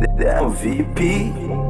The Damn VP.